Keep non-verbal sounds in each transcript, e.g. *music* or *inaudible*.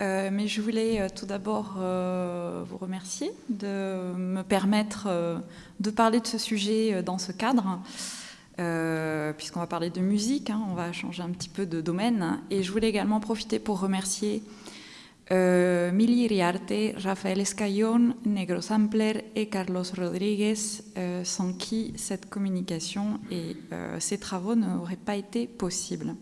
Euh, mais je voulais euh, tout d'abord euh, vous remercier de me permettre de parler de ce sujet dans ce cadre, puisqu'on va parler de musique, hein, on va changer un petit peu de domaine. Et je voulais également profiter pour remercier Mili Riarte, Rafael Escayón, Negro Sampler et Carlos Rodriguez, sans qui cette communication et ces travaux n'auraient pas été possibles.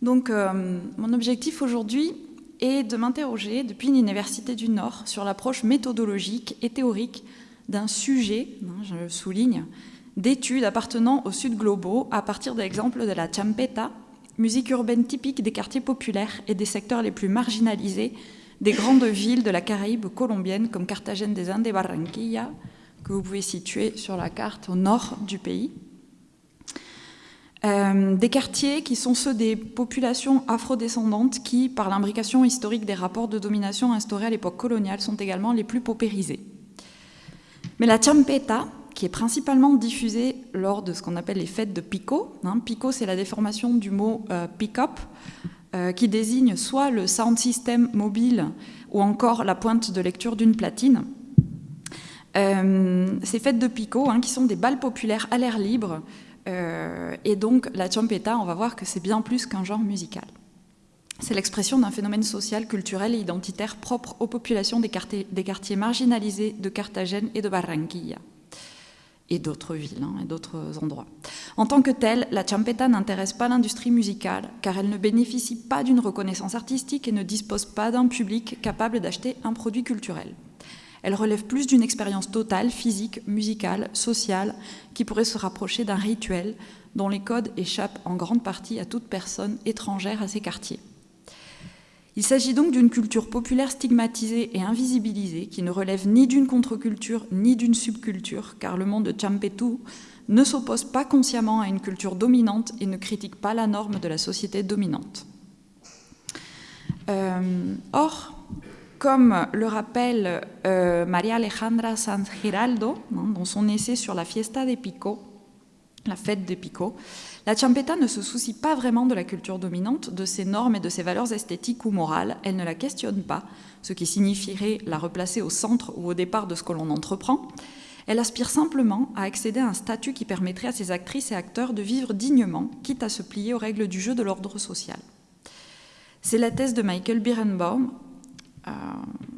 Donc, mon objectif aujourd'hui, et de m'interroger depuis l'Université du Nord sur l'approche méthodologique et théorique d'un sujet, hein, je le souligne, d'études appartenant au Sud globaux à partir d'exemples de la champeta, musique urbaine typique des quartiers populaires et des secteurs les plus marginalisés des grandes villes de la Caraïbe colombienne comme Cartagène des Indes et Barranquilla, que vous pouvez situer sur la carte au nord du pays. Euh, des quartiers qui sont ceux des populations afrodescendantes qui, par l'imbrication historique des rapports de domination instaurés à l'époque coloniale, sont également les plus paupérisés. Mais la champeta, qui est principalement diffusée lors de ce qu'on appelle les fêtes de Pico, hein, Pico c'est la déformation du mot euh, pick-up, euh, qui désigne soit le sound system mobile ou encore la pointe de lecture d'une platine. ces fêtes de Pico, hein, qui sont des balles populaires à l'air libre, et donc la champeta, on va voir que c'est bien plus qu'un genre musical. C'est l'expression d'un phénomène social, culturel et identitaire propre aux populations des quartiers, des quartiers marginalisés de Carthagène et de Barranquilla et d'autres villes hein, et d'autres endroits. En tant que telle, la champeta n'intéresse pas l'industrie musicale car elle ne bénéficie pas d'une reconnaissance artistique et ne dispose pas d'un public capable d'acheter un produit culturel. Elle relève plus d'une expérience totale, physique, musicale, sociale, qui pourrait se rapprocher d'un rituel dont les codes échappent en grande partie à toute personne étrangère à ces quartiers. Il s'agit donc d'une culture populaire stigmatisée et invisibilisée qui ne relève ni d'une contre-culture ni d'une subculture, car le monde de Champetu ne s'oppose pas consciemment à une culture dominante et ne critique pas la norme de la société dominante. Euh, or, comme le rappelle euh, Maria Alejandra Sanz Giraldo hein, dans son essai sur la fiesta de Pico, la fête des Pico, la champeta ne se soucie pas vraiment de la culture dominante, de ses normes et de ses valeurs esthétiques ou morales. Elle ne la questionne pas, ce qui signifierait la replacer au centre ou au départ de ce que l'on entreprend. Elle aspire simplement à accéder à un statut qui permettrait à ses actrices et acteurs de vivre dignement, quitte à se plier aux règles du jeu de l'ordre social. C'est la thèse de Michael Birenbaum,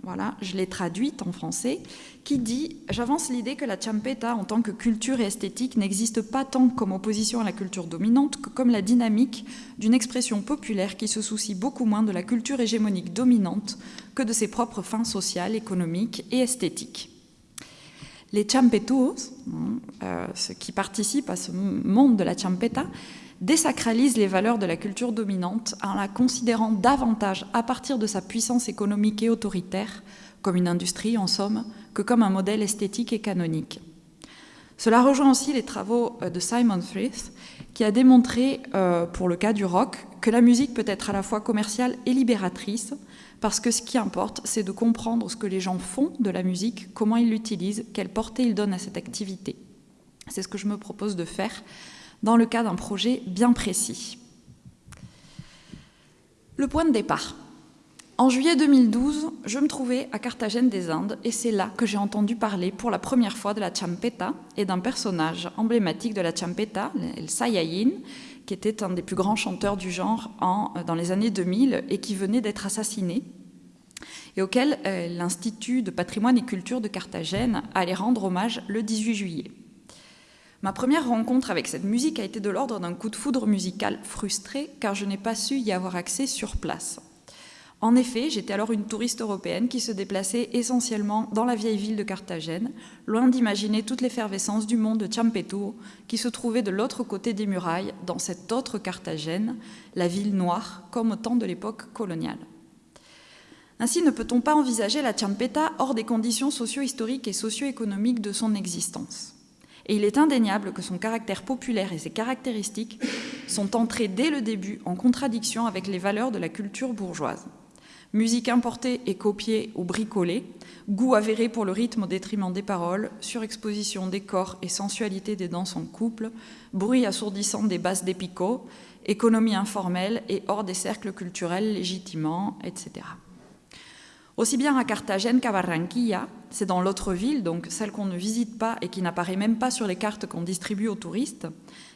voilà, je l'ai traduite en français, qui dit « J'avance l'idée que la champeta, en tant que culture et esthétique, n'existe pas tant comme opposition à la culture dominante que comme la dynamique d'une expression populaire qui se soucie beaucoup moins de la culture hégémonique dominante que de ses propres fins sociales, économiques et esthétiques. » Les champetuos, hein, euh, ceux qui participent à ce monde de la champeta, désacralise les valeurs de la culture dominante en la considérant davantage à partir de sa puissance économique et autoritaire, comme une industrie en somme, que comme un modèle esthétique et canonique. Cela rejoint aussi les travaux euh, de Simon Frith, qui a démontré, euh, pour le cas du rock, que la musique peut être à la fois commerciale et libératrice, parce que ce qui importe, c'est de comprendre ce que les gens font de la musique, comment ils l'utilisent, quelle portée ils donnent à cette activité. C'est ce que je me propose de faire dans le cas d'un projet bien précis. Le point de départ. En juillet 2012, je me trouvais à Carthagène des Indes et c'est là que j'ai entendu parler pour la première fois de la champeta et d'un personnage emblématique de la champeta, El Sayayin, qui était un des plus grands chanteurs du genre dans les années 2000 et qui venait d'être assassiné et auquel euh, l'Institut de patrimoine et culture de Carthagène allait rendre hommage le 18 juillet. Ma première rencontre avec cette musique a été de l'ordre d'un coup de foudre musical frustré car je n'ai pas su y avoir accès sur place. En effet, j'étais alors une touriste européenne qui se déplaçait essentiellement dans la vieille ville de Carthagène, loin d'imaginer toute l'effervescence du monde de Champeto, qui se trouvait de l'autre côté des murailles, dans cette autre Carthagène, la ville noire, comme au temps de l'époque coloniale. Ainsi ne peut-on pas envisager la Champeta hors des conditions socio-historiques et socio-économiques de son existence? Et il est indéniable que son caractère populaire et ses caractéristiques sont entrés dès le début en contradiction avec les valeurs de la culture bourgeoise. Musique importée et copiée ou bricolée, goût avéré pour le rythme au détriment des paroles, surexposition des corps et sensualité des danses en couple, bruit assourdissant des basses d'épico, économie informelle et hors des cercles culturels légitimement, etc. Aussi bien à Carthagène qu'à Barranquilla, c'est dans l'autre ville, donc celle qu'on ne visite pas et qui n'apparaît même pas sur les cartes qu'on distribue aux touristes,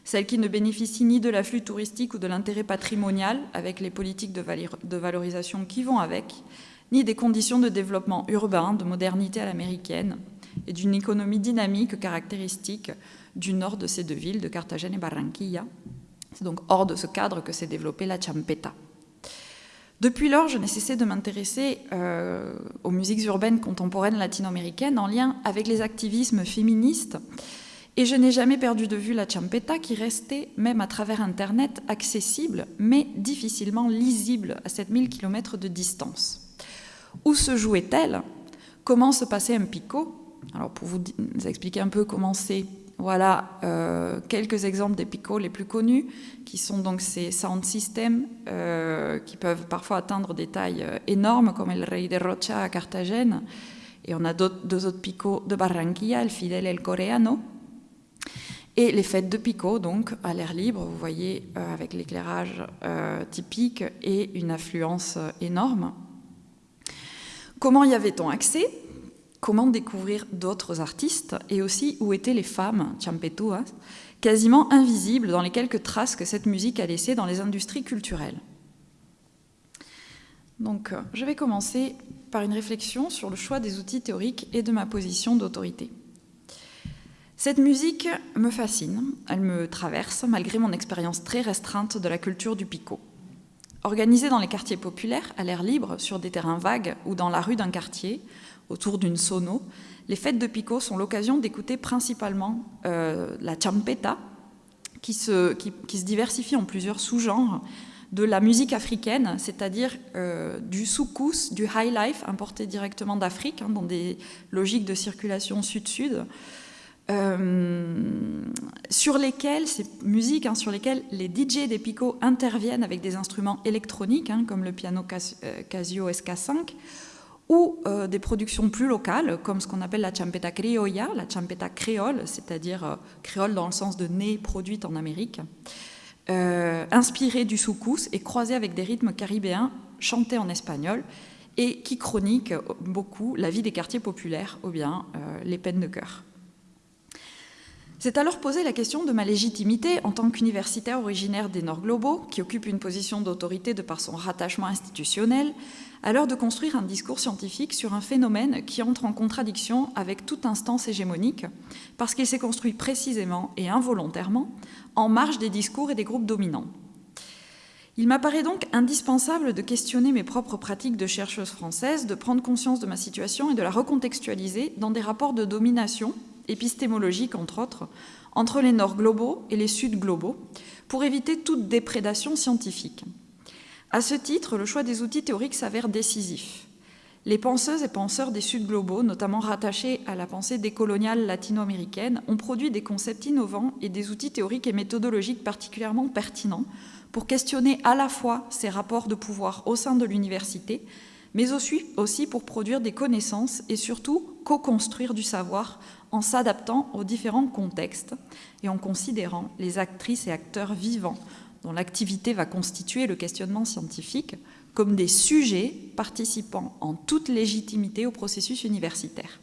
celle qui ne bénéficie ni de l'afflux touristique ou de l'intérêt patrimonial avec les politiques de valorisation qui vont avec, ni des conditions de développement urbain, de modernité à l'américaine et d'une économie dynamique caractéristique du nord de ces deux villes, de Carthagène et Barranquilla. C'est donc hors de ce cadre que s'est développée la champeta. Depuis lors, je n'ai cessé de m'intéresser euh, aux musiques urbaines contemporaines latino-américaines en lien avec les activismes féministes. Et je n'ai jamais perdu de vue la champeta qui restait, même à travers Internet, accessible, mais difficilement lisible à 7000 km de distance. Où se jouait-elle? Comment se passait un picot Alors pour vous expliquer un peu comment c'est, voilà euh, quelques exemples des picots les plus connus, qui sont donc ces sound systems euh, qui peuvent parfois atteindre des tailles euh, énormes, comme le Rey de Rocha à Carthagène, et on a deux autres picots de Barranquilla, el Fidel et el Coreano, et les fêtes de Pico, donc à l'air libre, vous voyez, avec l'éclairage typique et une affluence énorme. Comment y avait-on accès? Comment découvrir d'autres artistes Et aussi, où étaient les femmes, champetuas, quasiment invisibles dans les quelques traces que cette musique a laissées dans les industries culturelles Donc, je vais commencer par une réflexion sur le choix des outils théoriques et de ma position d'autorité. Cette musique me fascine, elle me traverse malgré mon expérience très restreinte de la culture du picot. Organisée dans les quartiers populaires, à l'air libre, sur des terrains vagues ou dans la rue d'un quartier, autour d'une sono, les fêtes de picot sont l'occasion d'écouter principalement euh, la champeta, qui se, qui, se, diversifie en plusieurs sous-genres, de la musique africaine, c'est-à-dire euh, du soukous, du high life importé directement d'Afrique, hein, dans des logiques de circulation sud-sud, euh, sur lesquelles, ces musiques hein, sur lesquelles les DJ des Pico interviennent avec des instruments électroniques, hein, comme le piano Casio SK5, ou euh, des productions plus locales, comme ce qu'on appelle la champeta criolla, la champeta créole, c'est-à-dire créole dans le sens de nez produite en Amérique, inspirée du soukous et croisée avec des rythmes caribéens chantés en espagnol, et qui chroniquent beaucoup la vie des quartiers populaires ou bien les peines de cœur. C'est alors posé la question de ma légitimité en tant qu'universitaire originaire des Nord globaux, qui occupe une position d'autorité de par son rattachement institutionnel, à l'heure de construire un discours scientifique sur un phénomène qui entre en contradiction avec toute instance hégémonique, parce qu'il s'est construit précisément et involontairement en marge des discours et des groupes dominants. Il m'apparaît donc indispensable de questionner mes propres pratiques de chercheuse française, de prendre conscience de ma situation et de la recontextualiser dans des rapports de domination épistémologique entre autres, entre les nord globaux et les sud globaux, pour éviter toute déprédation scientifique. À ce titre, le choix des outils théoriques s'avère décisif. Les penseuses et penseurs des sud globaux, notamment rattachés à la pensée décoloniale latino-américaine, ont produit des concepts innovants et des outils théoriques et méthodologiques particulièrement pertinents pour questionner à la fois ces rapports de pouvoir au sein de l'université, mais aussi pour produire des connaissances et surtout co-construire du savoir en s'adaptant aux différents contextes et en considérant les actrices et acteurs vivants dont l'activité va constituer le questionnement scientifique comme des sujets participant en toute légitimité au processus universitaire.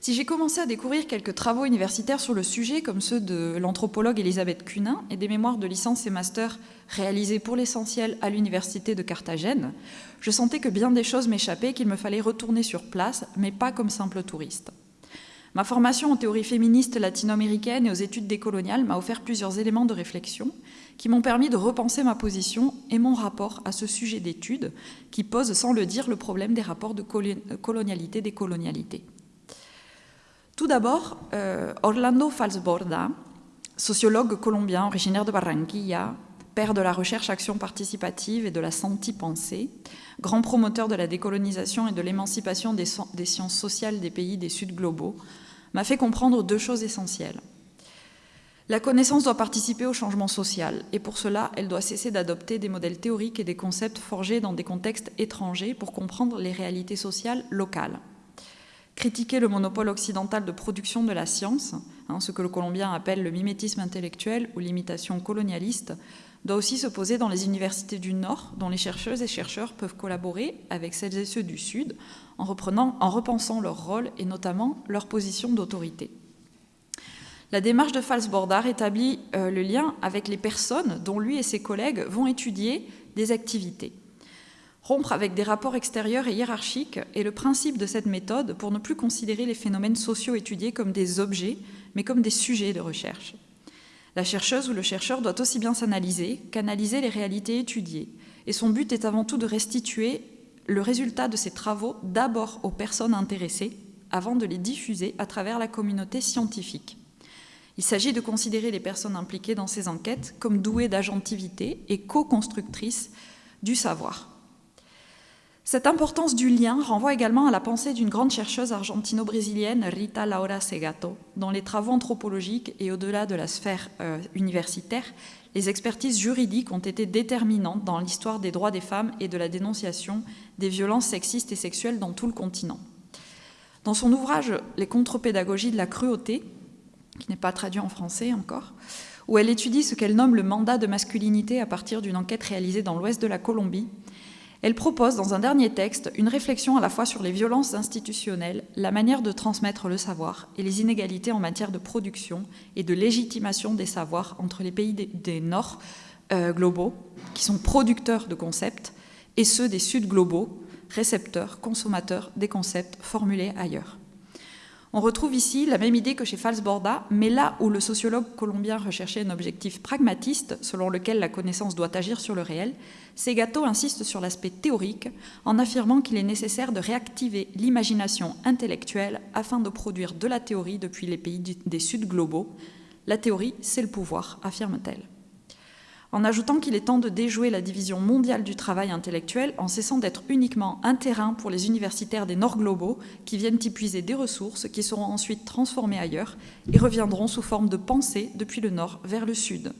Si j'ai commencé à découvrir quelques travaux universitaires sur le sujet, comme ceux de l'anthropologue Elisabeth Cunin et des mémoires de licence et master réalisés pour l'essentiel à l'université de Carthagène, je sentais que bien des choses m'échappaient, qu'il me fallait retourner sur place, mais pas comme simple touriste. Ma formation en théorie féministe latino-américaine et aux études décoloniales m'a offert plusieurs éléments de réflexion qui m'ont permis de repenser ma position et mon rapport à ce sujet d'étude qui pose, sans le dire, le problème des rapports de colonialité des colonialités. Tout d'abord, euh, Orlando Falsborda, sociologue colombien originaire de Barranquilla, père de la recherche-action participative et de la senti-pensée, grand promoteur de la décolonisation et de l'émancipation des, sciences sociales des pays des Sud globaux, m'a fait comprendre deux choses essentielles. La connaissance doit participer au changement social, et pour cela, elle doit cesser d'adopter des modèles théoriques et des concepts forgés dans des contextes étrangers pour comprendre les réalités sociales locales. Critiquer le monopole occidental de production de la science, hein, ce que le colombien appelle le mimétisme intellectuel ou l'imitation colonialiste, doit aussi se poser dans les universités du Nord, dont les chercheuses et chercheurs peuvent collaborer avec celles et ceux du Sud en, repensant leur rôle et notamment leur position d'autorité. La démarche de Falsbordar établit euh, le lien avec les personnes dont lui et ses collègues vont étudier des activités. Rompre avec des rapports extérieurs et hiérarchiques est le principe de cette méthode pour ne plus considérer les phénomènes sociaux étudiés comme des objets, mais comme des sujets de recherche. La chercheuse ou le chercheur doit aussi bien s'analyser qu'analyser les réalités étudiées, et son but est avant tout de restituer le résultat de ses travaux d'abord aux personnes intéressées, avant de les diffuser à travers la communauté scientifique. Il s'agit de considérer les personnes impliquées dans ces enquêtes comme douées d'agentivité et co-constructrices du savoir. Cette importance du lien renvoie également à la pensée d'une grande chercheuse argentino-brésilienne, Rita Laura Segato, dont les travaux anthropologiques et au-delà de la sphère euh, universitaire, les expertises juridiques ont été déterminantes dans l'histoire des droits des femmes et de la dénonciation des violences sexistes et sexuelles dans tout le continent. Dans son ouvrage Les contre-pédagogies de la cruauté, qui n'est pas traduit en français encore, où elle étudie ce qu'elle nomme le mandat de masculinité à partir d'une enquête réalisée dans l'ouest de la Colombie. Elle propose dans un dernier texte une réflexion à la fois sur les violences institutionnelles, la manière de transmettre le savoir et les inégalités en matière de production et de légitimation des savoirs entre les pays des, Nord euh, globaux, qui sont producteurs de concepts, et ceux des Sud globaux, récepteurs, consommateurs des concepts formulés ailleurs. On retrouve ici la même idée que chez Falsborda, mais là où le sociologue colombien recherchait un objectif pragmatiste, selon lequel la connaissance doit agir sur le réel, Segato insiste sur l'aspect théorique en affirmant qu'il est nécessaire de réactiver l'imagination intellectuelle afin de produire de la théorie depuis les pays des Sud globaux. La théorie, c'est le pouvoir, affirme-t-elle en ajoutant qu'il est temps de déjouer la division mondiale du travail intellectuel en cessant d'être uniquement un terrain pour les universitaires des Nord globaux qui viennent y puiser des ressources qui seront ensuite transformées ailleurs et reviendront sous forme de pensée depuis le Nord vers le Sud.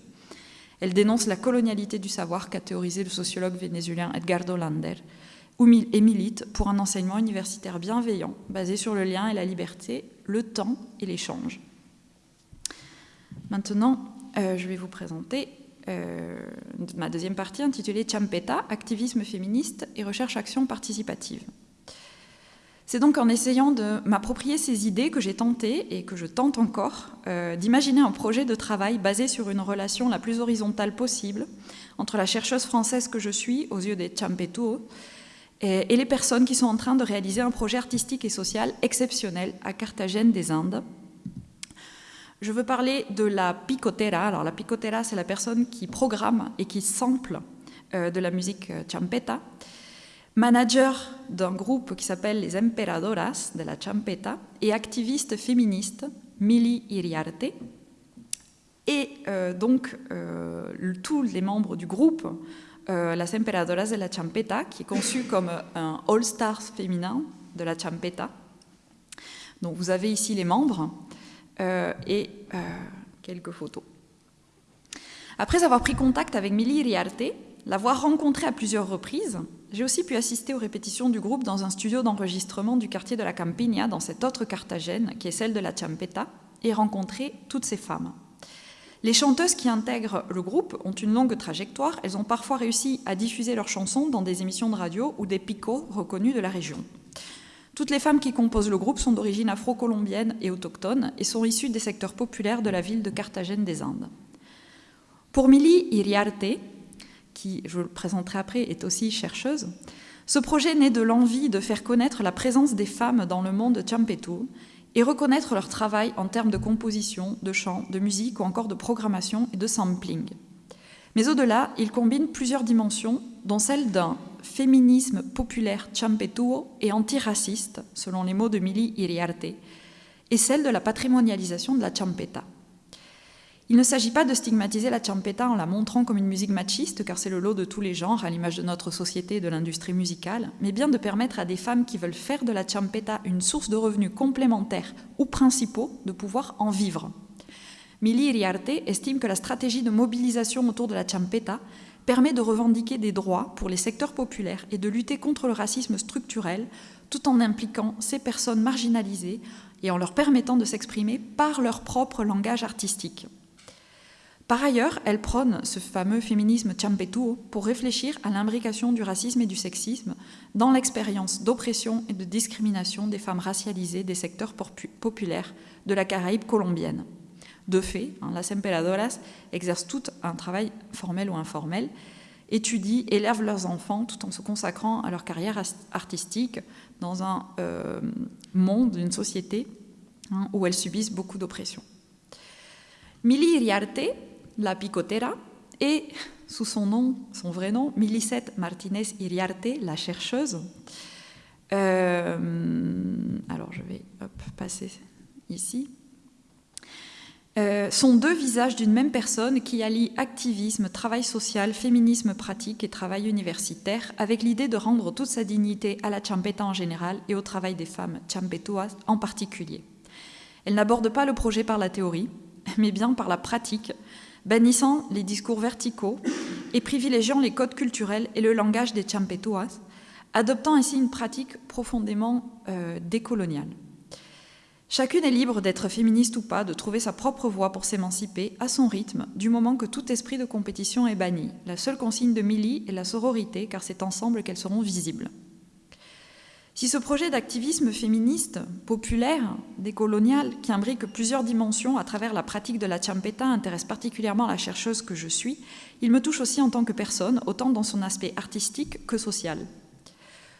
Elle dénonce la colonialité du savoir qu'a théorisé le sociologue vénézuélien Edgardo Lander et milite pour un enseignement universitaire bienveillant basé sur le lien et la liberté, le temps et l'échange. Maintenant, euh, je vais vous présenter ma deuxième partie intitulée Champeta, activisme féministe et recherche-action participative. C'est donc en essayant de m'approprier ces idées que j'ai tenté, et que je tente encore, euh, d'imaginer un projet de travail basé sur une relation la plus horizontale possible entre la chercheuse française que je suis, aux yeux des Champetuo, et, et les personnes qui sont en train de réaliser un projet artistique et social exceptionnel à Carthagène des Indes, je veux parler de la picotera. Alors la picotera, c'est la personne qui programme et qui sample euh, de la musique euh, champeta. Manager d'un groupe qui s'appelle les Emperadoras de la Champeta et activiste féministe Mili Iriarte. Et euh, donc tous les membres du groupe Las Emperadoras de la Champeta, qui est conçu *laughs* comme un all-stars féminin de la Champeta. Donc vous avez ici les membres. Euh, et euh, quelques photos. Après avoir pris contact avec Mili Riarte, l'avoir rencontrée à plusieurs reprises, j'ai aussi pu assister aux répétitions du groupe dans un studio d'enregistrement du quartier de la Campigna, dans cette autre Carthagène, qui est celle de la Champeta, et rencontrer toutes ces femmes. Les chanteuses qui intègrent le groupe ont une longue trajectoire, elles ont parfois réussi à diffuser leurs chansons dans des émissions de radio ou des picots reconnus de la région. Toutes les femmes qui composent le groupe sont d'origine afro-colombienne et autochtone et sont issues des secteurs populaires de la ville de Carthagène des Indes. Pour Mili Iriarte, qui, je le présenterai après, est aussi chercheuse, ce projet naît de l'envie de faire connaître la présence des femmes dans le monde champetou et reconnaître leur travail en termes de composition, de chant, de musique ou encore de programmation et de sampling. Mais au-delà, il combine plusieurs dimensions, dont celle d'un féminisme populaire champetuo et antiraciste, selon les mots de Mili Iriarte, et celle de la patrimonialisation de la champeta. Il ne s'agit pas de stigmatiser la champeta en la montrant comme une musique machiste, car c'est le lot de tous les genres, à l'image de notre société et de l'industrie musicale, mais bien de permettre à des femmes qui veulent faire de la champeta une source de revenus complémentaires ou principaux de pouvoir en vivre. Mili Iriarte estime que la stratégie de mobilisation autour de la champeta permet de revendiquer des droits pour les secteurs populaires et de lutter contre le racisme structurel tout en impliquant ces personnes marginalisées et en leur permettant de s'exprimer par leur propre langage artistique. Par ailleurs, elle prône ce fameux féminisme champetuo pour réfléchir à l'imbrication du racisme et du sexisme dans l'expérience d'oppression et de discrimination des femmes racialisées des secteurs populaires de la Caraïbe colombienne. De fait, hein, las emperadoras exercent tout un travail formel ou informel, étudient, élèvent leurs enfants tout en se consacrant à leur carrière artistique dans un euh, monde, une société hein, où elles subissent beaucoup d'oppression. Mili Iriarte, la picotera, et sous son nom, son vrai nom, Milicette Martinez Iriarte, la chercheuse. Euh, alors je vais passer ici. Euh, sont deux visages d'une même personne qui allient activisme, travail social, féminisme pratique et travail universitaire, avec l'idée de rendre toute sa dignité à la champeta en général et au travail des femmes champetuas en particulier. Elle n'aborde pas le projet par la théorie, mais bien par la pratique, bannissant les discours verticaux et privilégiant les codes culturels et le langage des champetuas, adoptant ainsi une pratique profondément euh, décoloniale. Chacune est libre d'être féministe ou pas, de trouver sa propre voie pour s'émanciper à son rythme, du moment que tout esprit de compétition est banni. La seule consigne de Millie est la sororité, car c'est ensemble qu'elles seront visibles. Si ce projet d'activisme féministe, populaire, décolonial, qui imbrique plusieurs dimensions à travers la pratique de la champeta intéresse particulièrement la chercheuse que je suis, il me touche aussi en tant que personne, autant dans son aspect artistique que social.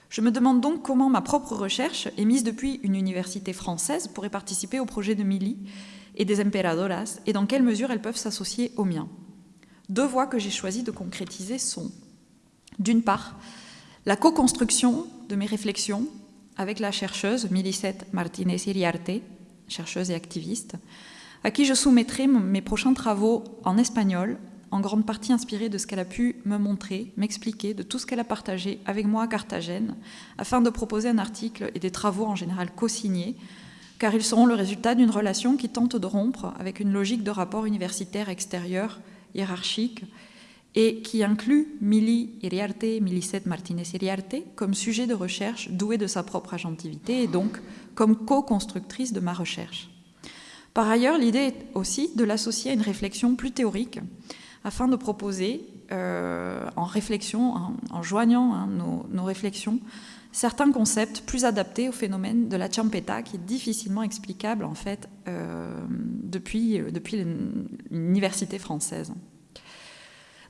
Je me demande donc comment ma propre recherche, émise depuis une université française, pourrait participer au projet de Mili et des Emperadoras, et dans quelle mesure elles peuvent s'associer au mien. Deux voies que j'ai choisi de concrétiser sont, d'une part, la co-construction de mes réflexions avec la chercheuse Milicette Martinez Iriarte, chercheuse et activiste, à qui je soumettrai mes prochains travaux en espagnol en grande partie inspirée de ce qu'elle a pu me montrer, m'expliquer, de tout ce qu'elle a partagé avec moi à Carthagène, afin de proposer un article et des travaux en général co-signés, car ils seront le résultat d'une relation qui tente de rompre avec une logique de rapport universitaire extérieur, hiérarchique, et qui inclut Mili Iriarte, Milicette Martinez Iriarte, comme sujet de recherche douée de sa propre agentivité et donc comme co-constructrice de ma recherche. Par ailleurs, l'idée est aussi de l'associer à une réflexion plus théorique afin de proposer, euh, en réflexion, en, joignant hein, nos, réflexions, certains concepts plus adaptés au phénomène de la champeta, qui est difficilement explicable en fait euh, depuis, depuis l'université française.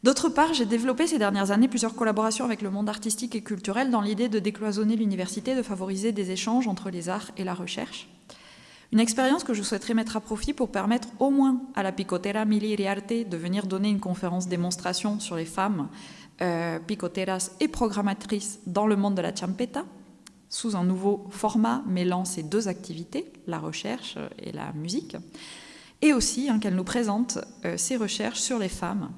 D'autre part, j'ai développé ces dernières années plusieurs collaborations avec le monde artistique et culturel dans l'idée de décloisonner l'université, de favoriser des échanges entre les arts et la recherche. Une expérience que je souhaiterais mettre à profit pour permettre au moins à la picotera Mili Iriarte de venir donner une conférence démonstration sur les femmes euh, picoteras et programmatrices dans le monde de la champeta, sous un nouveau format mêlant ces deux activités, la recherche et la musique, et aussi hein, qu'elle nous présente euh, ses recherches sur les femmes,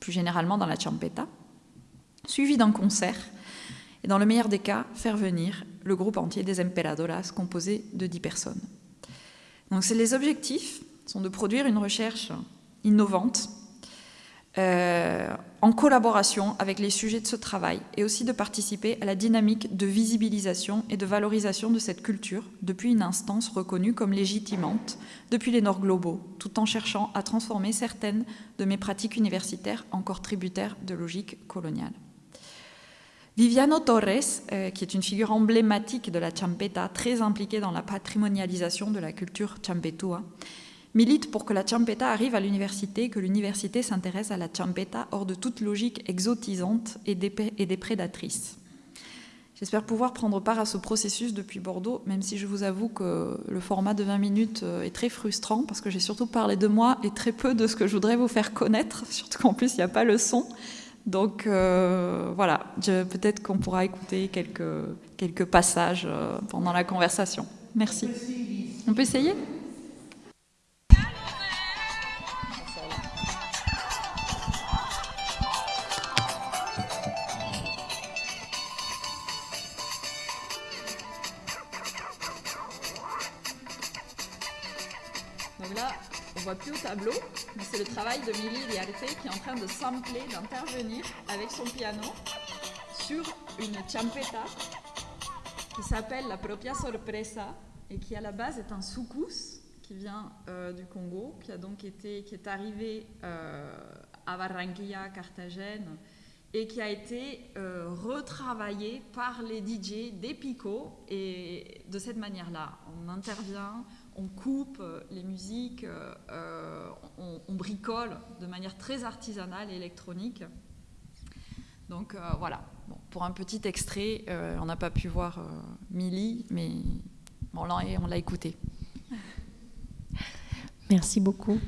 plus généralement dans la champeta, suivi d'un concert, et dans le meilleur des cas, faire venir le groupe entier des Emperadoras composé de 10 personnes. Donc les objectifs sont de produire une recherche innovante euh, en collaboration avec les sujets de ce travail et aussi de participer à la dynamique de visibilisation et de valorisation de cette culture depuis une instance reconnue comme légitimante depuis les Nord globaux, tout en cherchant à transformer certaines de mes pratiques universitaires encore tributaires de logique coloniale. Viviano Torres, euh, qui est une figure emblématique de la champeta, très impliquée dans la patrimonialisation de la culture champetua, milite pour que la champeta arrive à l'université, que l'université s'intéresse à la champeta hors de toute logique exotisante et, déprédatrice. J'espère pouvoir prendre part à ce processus depuis Bordeaux, même si je vous avoue que le format de 20 minutes euh, est très frustrant, parce que j'ai surtout parlé de moi et très peu de ce que je voudrais vous faire connaître, *laughs* surtout qu'en plus il n'y a pas le son. Donc euh, voilà, peut-être qu'on pourra écouter quelques, quelques passages euh, pendant la conversation. Merci. On peut essayer? De Mili Diarte qui est en train de sampler, d'intervenir avec son piano sur une champeta qui s'appelle la Propia Sorpresa et qui à la base est un soukous qui vient euh, du Congo, qui a donc été, qui est arrivé euh, à Barranquilla, Carthagène, et qui a été euh, retravaillé par les DJ des Pico. Et de cette manière-là, on intervient, on coupe les musiques, on, on, bricole de manière très artisanale et électronique. Donc voilà, pour un petit extrait, on n'a pas pu voir Milly, mais on l'a écouté. Merci beaucoup.